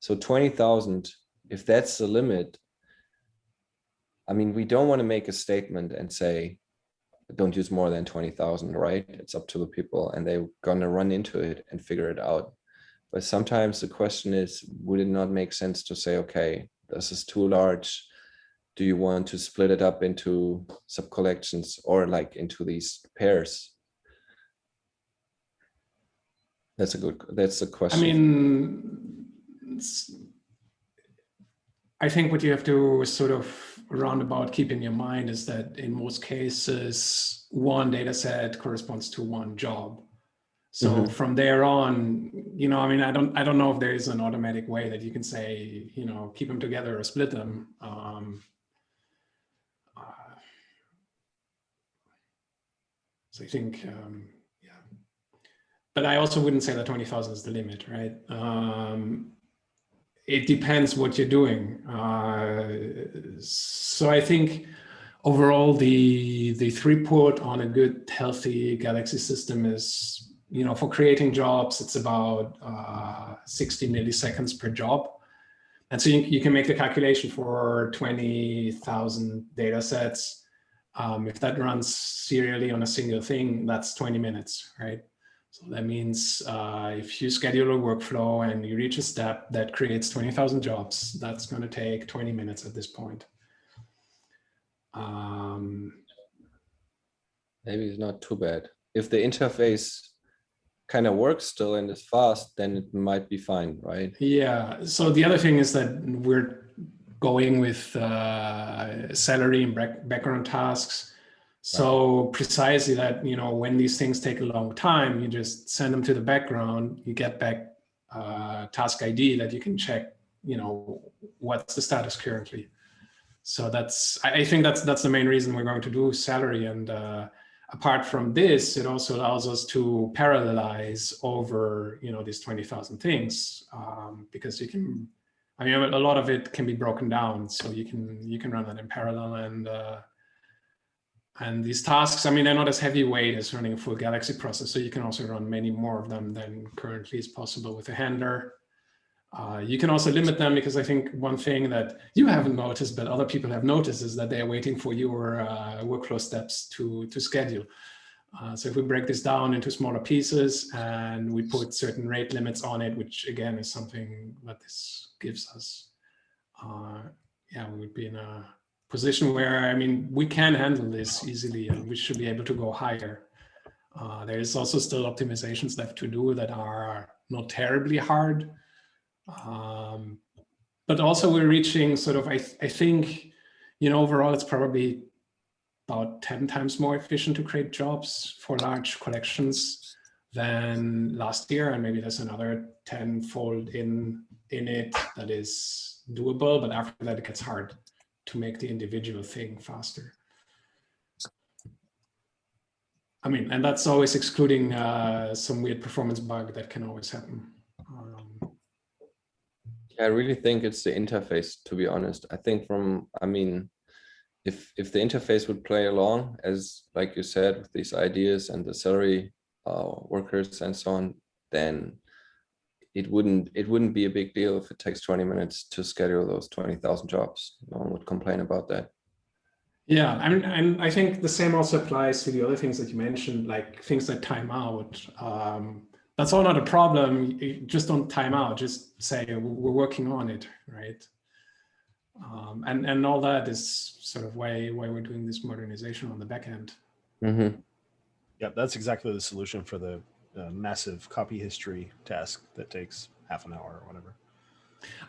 so 20,000 if that's the limit i mean we don't want to make a statement and say don't use more than 20,000, right? It's up to the people and they're gonna run into it and figure it out. But sometimes the question is, would it not make sense to say, okay, this is too large. Do you want to split it up into sub collections or like into these pairs? That's a good, that's a question. I mean, I think what you have to sort of roundabout keep in your mind is that in most cases, one data set corresponds to one job. So Mhm. from there on, you know, I mean, I don't, I don't know if there is an automatic way that you can say, you know, keep them together or split them. Um, uh, so I think, um, yeah. But I also wouldn't say that 20,000 is the limit, right? Um, it depends what you're doing. Uh, so I think overall the the throughput on a good healthy Galaxy system is, you know, for creating jobs, it's about uh, 60 milliseconds per job. And so you, you can make the calculation for 20,000 data sets. Um, if that runs serially on a single thing, that's 20 minutes, right? So that means uh, if you schedule a workflow and you reach a step that creates 20,000 jobs, that's going to take 20 minutes at this point. Um, Maybe it's not too bad. If the interface kind of works still and is fast, then it might be fine, right? yeah. So the other thing is that we're going with uh, Celery and background tasks. So precisely that, you know, when these things take a long time, you just send them to the background, you get back uh, task ID that you can check, you know, what's the status currently. So that's, I I think that's, that's the main reason we're going to do Celery. And uh, apart from this, it also allows us to parallelize over, you know, these 20,000 things um, because you can, I mean, a lot of it can be broken down. So you can, you can run that in parallel and, uh, and these tasks, I mean, they're not as heavyweight as running a full Galaxy process. So you can also run many more of them than currently is possible with a handler. Uh, you can also limit them because I think one thing that you haven't noticed, but other people have noticed is that they are waiting for your uh, workflow steps to, to schedule. Uh, so if we break this down into smaller pieces and we put certain rate limits on it, which again is something that this gives us, uh, yeah, we would be in a position where, I mean, we can handle this easily and we should be able to go higher. Uh, there is also still optimizations left to do that are not terribly hard. Um, but also we're reaching sort of, I, th I think, you know, overall it's probably about 10 times more efficient to create jobs for large collections than last year. And maybe there's another 10 fold in, in it that is doable, but after that it gets hard to make the individual thing faster. I mean, and that's always excluding uh, some weird performance bug that can always happen. Um, I really think it's the interface, to be honest. I think from, I mean, if if the interface would play along, as like you said, with these ideas and the Celery uh, workers and so on, then it wouldn't it wouldn't be a big deal if it takes 20 minutes to schedule those 20,000 jobs. No one would complain about that. Yeah, I mean, and I think the same also applies to the other things that you mentioned, like things that time out. Um, that's all not a problem. You just don't time out. Just say we're working on it, right? Um, and and all that is sort of why why we're doing this modernization on the back end. Mm -hmm. Yep, that's exactly the solution for the uh, massive copy history task that takes half an hour or whatever.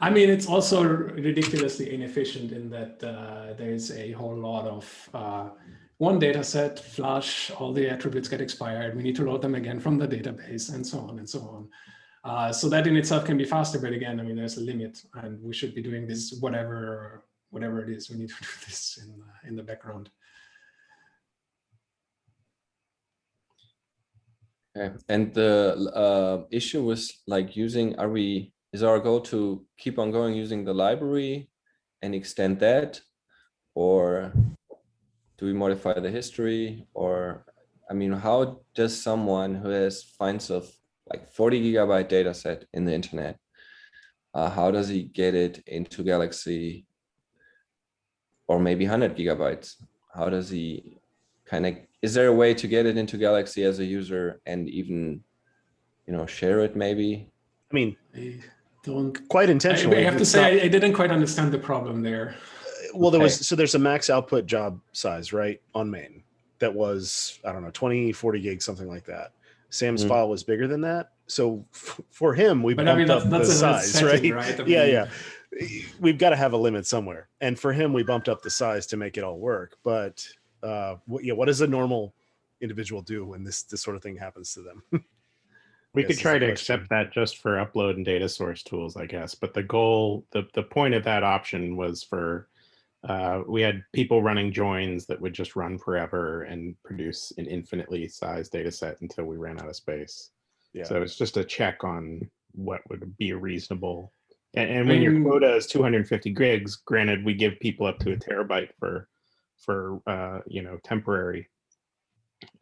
I mean, it's also ridiculously inefficient in that uh, there's a whole lot of uh, one data set, flush, all the attributes get expired. We need to load them again from the database and so on and so on. Uh, so that in itself can be faster, but again, I mean, there's a limit and we should be doing this whatever whatever it is, we need to do this in, in the background. Okay, and the uh, issue was like using, are we, is our goal to keep on going using the library and extend that? Or do we modify the history? Or, I mean, how does someone who has finds of like 40 gigabyte data set in the internet, uh, how does he get it into Galaxy or maybe 100 gigabytes? How does he kind of is there a way to get it into Galaxy as a user and even, you know, share it maybe? I mean, I don't quite intentionally. I, I have to say, not, I, I, didn't quite understand the problem there. Well, there okay. was, so there's a max output job size, right, on main that was, I don't know, 20, 40 gigs, something like that. Sam's mm. file was bigger than that. So for him, we but bumped I mean, that's, up that's the size, setting, right? right? I mean, yeah, yeah. We've got to have a limit somewhere. And for him, we bumped up the size to make it all work. But uh, what, yeah, what does a normal individual do when this this sort of thing happens to them? we could try to accept that just for upload and data source tools, I guess. But the goal, the the point of that option was for uh, we had people running joins that would just run forever and produce an infinitely sized data set until we ran out of space. Yeah. So it's just a check on what would be a reasonable. And, and when your quota is 250 gigs, granted, we give people up to a terabyte for for uh, you know temporary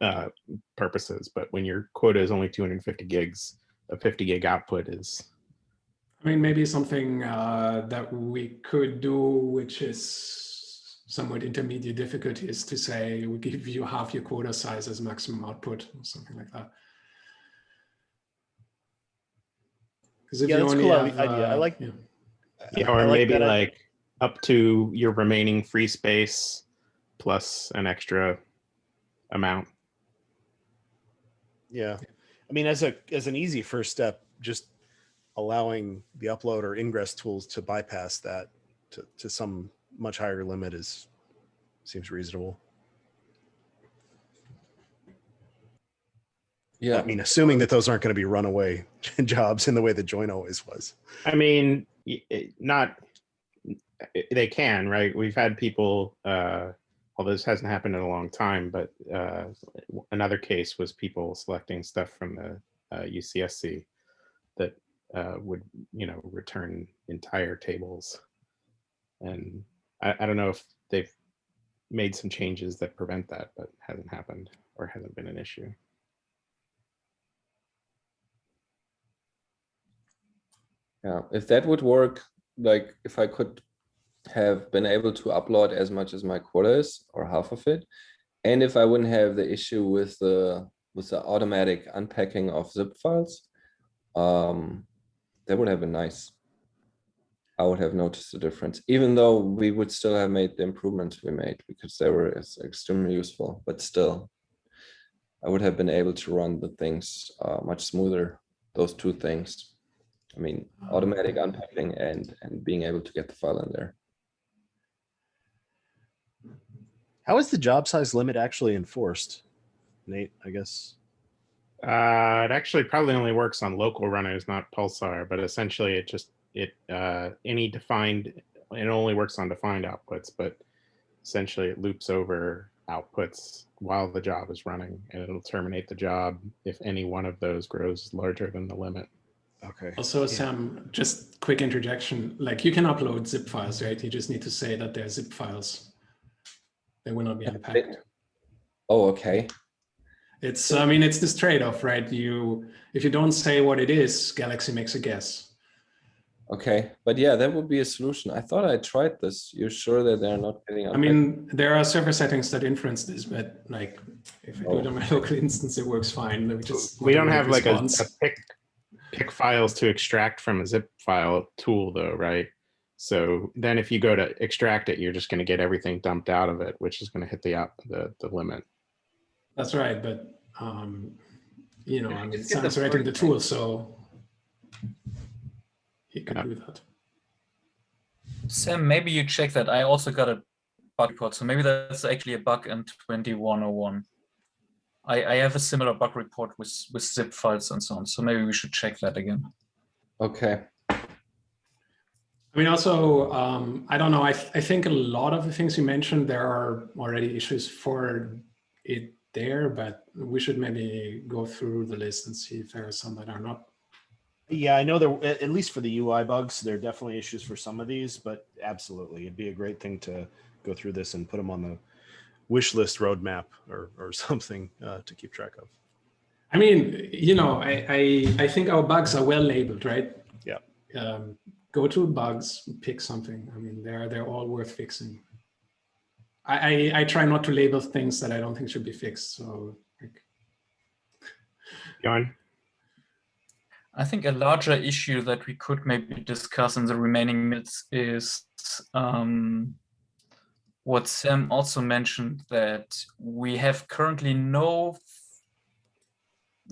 uh, purposes. But when your quota is only 250 gigs, a 50 gig output is. I mean, maybe something uh, that we could do, which is somewhat intermediate difficulty, is to say we give you half your quota size as maximum output or something like that. Yeah, you only cool have, idea. I like. Yeah, yeah or like maybe like up to your remaining free space plus an extra amount. Yeah. I mean, as a as an easy first step, just allowing the upload or ingress tools to bypass that to, to some much higher limit is seems reasonable. Yeah. I mean, assuming that those aren't going to be runaway jobs in the way that join always was. I mean, not they can, right? We've had people uh, although this hasn't happened in a long time, but uh, another case was people selecting stuff from the uh, UCSC that uh, would, you know, return entire tables. And I, I, don't know if they've made some changes that prevent that, but hasn't happened or hasn't been an issue. Yeah, if that would work, like if I could have been able to upload as much as my quota is or half of it. And if I wouldn't have the issue with the with the automatic unpacking of zip files, um, that would have been nice. I would have noticed the difference, even though we would still have made the improvements we made because they were extremely useful, but still, I would have been able to run the things uh, much smoother, those two things. I mean, automatic unpacking and, and being able to get the file in there. How is the job size limit actually enforced? Nate, I guess. Uh, it actually probably only works on local runners, not Pulsar, but essentially it just, it, uh, any defined, it only works on defined outputs, but essentially it loops over outputs while the job is running and it'll terminate the job if any one of those grows larger than the limit. Okay. Also, Sam, just quick interjection, like you can upload zip files, right? You just need to say that they're zip files. They will not be unpacked. Oh, okay. It's, I mean, it's this trade-off, right? You, if you don't say what it is, Galaxy makes a guess. Okay, but yeah, that would be a solution. I thought I tried this. You're sure that they're not getting I mean, there are server settings that influence this, but like, if I do it oh. on my local instance, it works fine. Let me just. We don't have like a, a pick, pick files to extract from a zip file tool though, right? So then if you go to extract it, you're just gonna get everything dumped out of it, which is gonna hit the out, the, the limit. That's right, but, um, you know, Yeah, I mean, just get the writing the tool, so he can Yeah. do that. Sam, maybe you check that. I also got a bug report, so maybe that's actually a bug in 2101. I, I have a similar bug report with, with zip files and so on, so maybe we should check that again. Okay. I mean, also, um, I don't know, I, th- I think a lot of the things you mentioned, there are already issues for it there, but we should maybe go through the list and see if there are some that are not. Yeah, I know there, at at least for the UI bugs, there are definitely issues for some of these, but absolutely, it'd be a great thing to go through this and put them on the wish list roadmap or, or something uh, to keep track of. I mean, you know, I, I, I think our bugs are well labeled, right? Yeah. Um, go to bugs, pick something. I mean, they're, they're all worth fixing. I, I, I try not to label things that I don't think should be fixed, so like, John? I think a larger issue that we could maybe discuss in the remaining minutes is um, what Sam also mentioned that we have currently no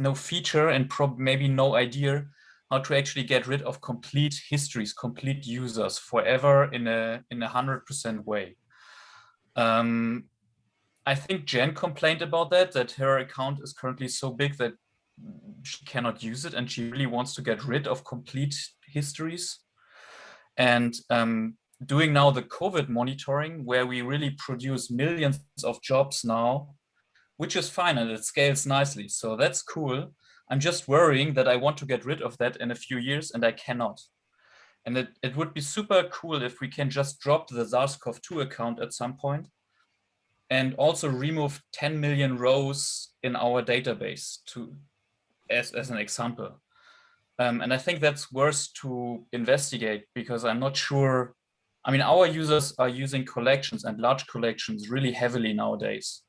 no feature and prob maybe no idea how to actually get rid of complete histories, complete users forever in a in a hundred percent way. Um, I think Jen complained about that, that her account is currently so big that she cannot use it and she really wants to get rid of complete histories. And um, doing now the COVID monitoring where we really produce millions of jobs now, which is fine and it scales nicely. So that's cool. I'm just worrying that I want to get rid of that in a few years and I cannot. And it, it would be super cool if we can just drop the SARS-CoV-2 account at some point and also remove 10 million rows in our database to as, as an example. Um, and I think that's worth to investigate because I'm not sure. I mean, our users are using collections and large collections really heavily nowadays.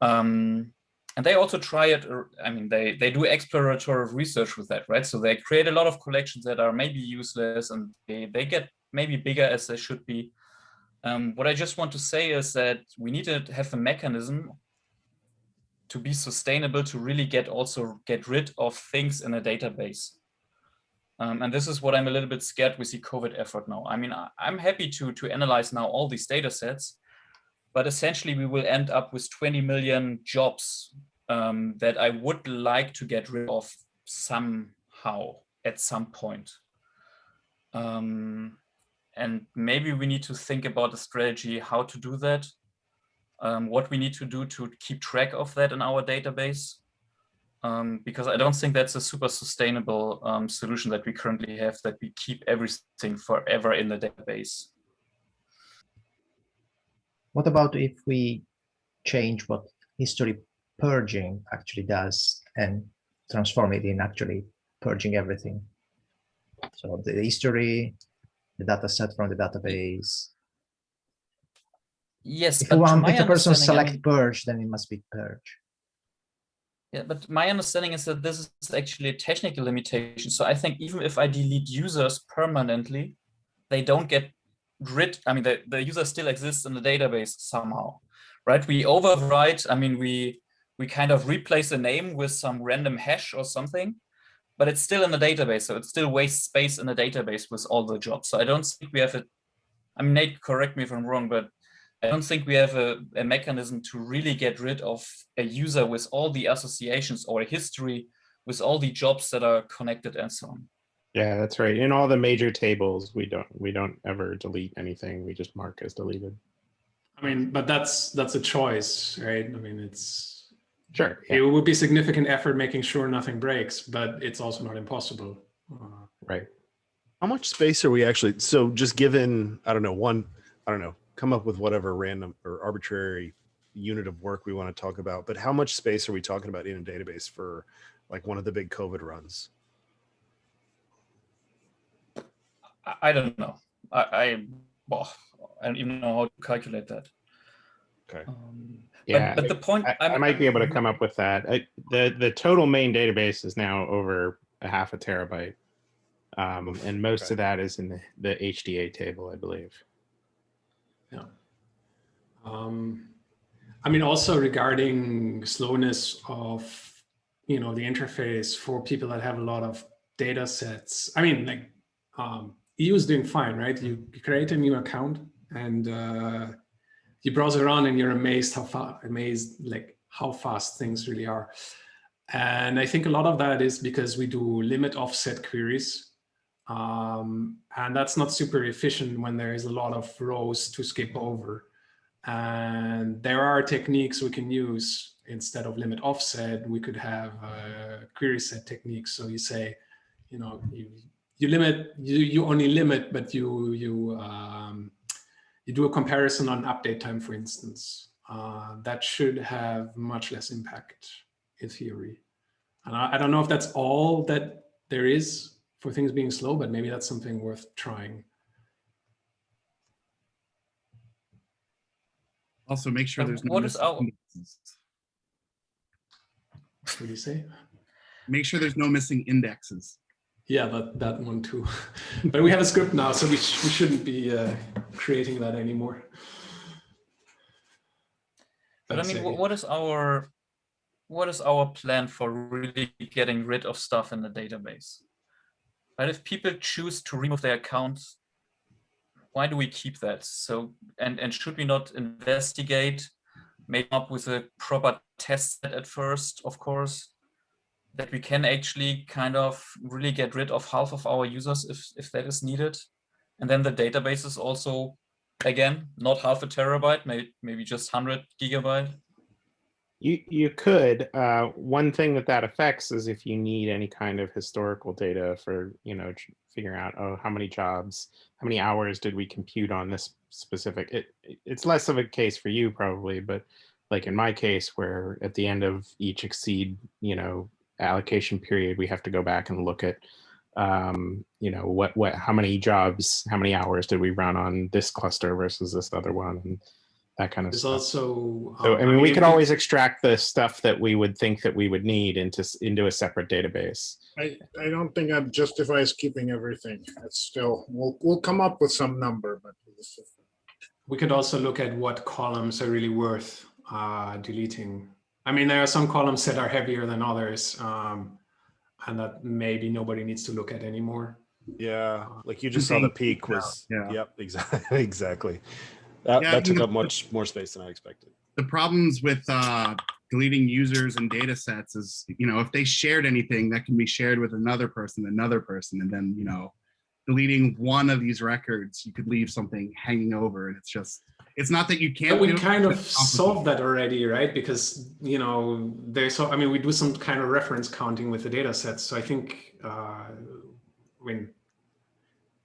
Um, and they also try it, I mean, they, they do exploratory research with that, right? So they create a lot of collections that are maybe useless and they, they get maybe bigger as they should be. Um, what I just want to say is that we need to have a mechanism to be sustainable to really get also get rid of things in a database. Um, and this is what I'm a little bit scared with the COVID effort now. I mean, I, I'm happy to, to analyze now all these data sets, but essentially we will end up with 20 million jobs um, that I would like to get rid of somehow at some point. Um, and maybe we need to think about a strategy how to do that um, what we need to do to keep track of that in our database. Um, because I don't think that's a super sustainable um, solution that we currently have, that we keep everything forever in the database. What about if we change what history purging actually does and transform it in actually purging everything? So the history, the data set from the database. Yes, If to if the person select purge, then it must be purge. Yeah, but my understanding is that this is actually a technical limitation. So I think even if I delete users permanently, they don't get rid, I mean, the, the user still exists in the database somehow, right? We overwrite, I mean, we, we kind of replace the name with some random hash or something, but it's still in the database. So it still wastes space in the database with all the jobs. So I don't think we have a, I mean, Nate, correct me if I'm wrong, but I don't think we have a, a mechanism to really get rid of a user with all the associations or a history with all the jobs that are connected and so on. Yeah, that's right. In all the major tables, we don't we don't ever delete anything. We just mark as deleted. I mean, but that's that's a choice, right? I mean, it's Sure. it would be significant effort making sure nothing breaks, but it's also not impossible. Uh, right. How much space are we actually? So just given, I don't know, one, I don't know, come up with whatever random or arbitrary unit of work we want to talk about. But how much space are we talking about in a database for like one of the big COVID runs? I, I don't know. I, I, well, I don't even know how to calculate that. Okay. Um, Yeah. but, but the point I, I'm- I might be able to come up with that. I, the the total main database is now over a half a terabyte, um, and most Okay. of that is in the, the HDA table, I believe. Yeah. Um, I mean, also regarding slowness of, you know, the interface for people that have a lot of data sets. I mean, like, um, Is doing fine, right? You, you create a new account and uh, you browse around and you're amazed how far, amazed like how fast things really are. And I think a lot of that is because we do limit offset queries um, and that's not super efficient when there is a lot of rows to skip over. And there are techniques we can use instead of limit offset. We could have uh, query set techniques. So you say, you know, you you limit you you only limit, but you you um, you do a comparison on update time, for instance. Uh, that should have much less impact in theory. And I, I don't know if that's all that there is for things being slow, but maybe that's something worth trying. Also, make sure And there's no what is missing our- indexes. What do you say? Make sure there's no missing indexes. Yeah, that, that one too. but we have a script now, so we, sh we shouldn't be uh, creating that anymore. But I mean, it. what is our what is our plan for really getting rid of stuff in the database? But if people choose to remove their accounts, why do we keep that? So and and should we not investigate, maybe up with a proper test set at first, of course, that we can actually kind of really get rid of half of our users if if that is needed, and then the database is also again not half a terabyte, maybe maybe just hundred gigabyte. You you could. Uh, one thing that that affects is if you need any kind of historical data for you know figuring out oh how many jobs, how many hours did we compute on this specific. It- it's less of a case for you probably, but like in my case where at the end of each XSEDE you know allocation period we have to go back and look at um you know what what how many jobs how many hours did we run on this cluster versus this other one and that kind of There's stuff. also. So um, I mean, we it- could always extract the stuff that we would think that we would need into into a separate database. I, I don't think that justifies keeping everything. It's still, we'll, we'll come up with some number, but We could also look at what columns are really worth uh, deleting. I mean, there are some columns that are heavier than others, um, and that maybe nobody needs to look at anymore. Yeah, like you just saw the peak was. yeah. Yep, exactly. Exactly. That, Yeah, that took up much more space than I expected. The problems with uh, deleting users and data sets is, you know, if they shared anything, that can be shared with another person, another person, and then, you know, deleting one of these records, you could leave something hanging over, and it's just, it's not that you can't. But we do it, kind of it's solved that already, right? Because you know, there's so I mean, we do some kind of reference counting with the data sets. So I think, uh, I mean,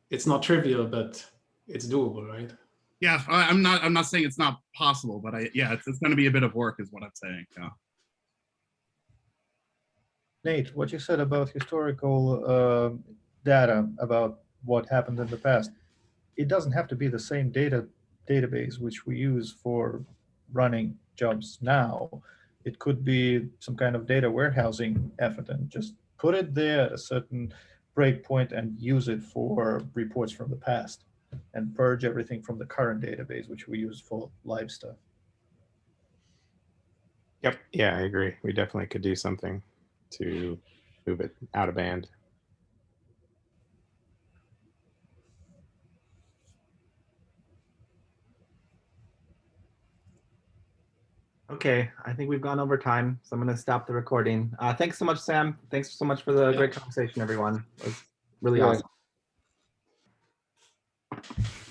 it's not trivial, but it's doable, right? Yeah, I- I'm not, I'm not saying it's not possible, but I, yeah, it's, it's gonna be a bit of work is what I'm saying, yeah. Nate, what you said about historical uh, data about what happened in the past, it doesn't have to be the same data database which we use for running jobs now. It could be some kind of data warehousing effort and just put it there at a certain breakpoint and use it for reports from the past and purge everything from the current database, which we use for live stuff. Yep. Yeah, I agree. We definitely could do something to move it out of band. Okay, I think we've gone over time, so I'm going to stop the recording. Uh, thanks so much, Sam. Thanks so much for the yeah. great conversation, everyone. It was really yeah. awesome.